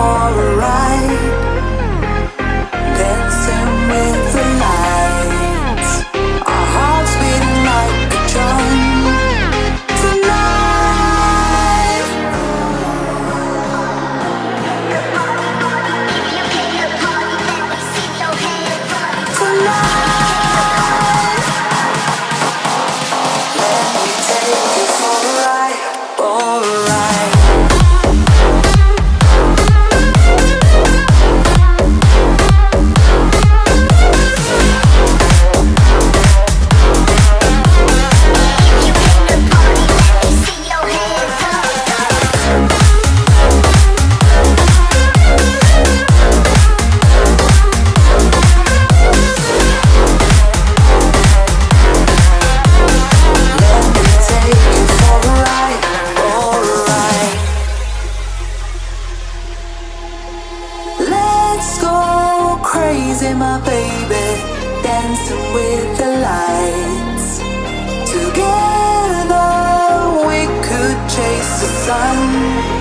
all around crazy, my baby, dancing with the lights. Together we could chase the sun.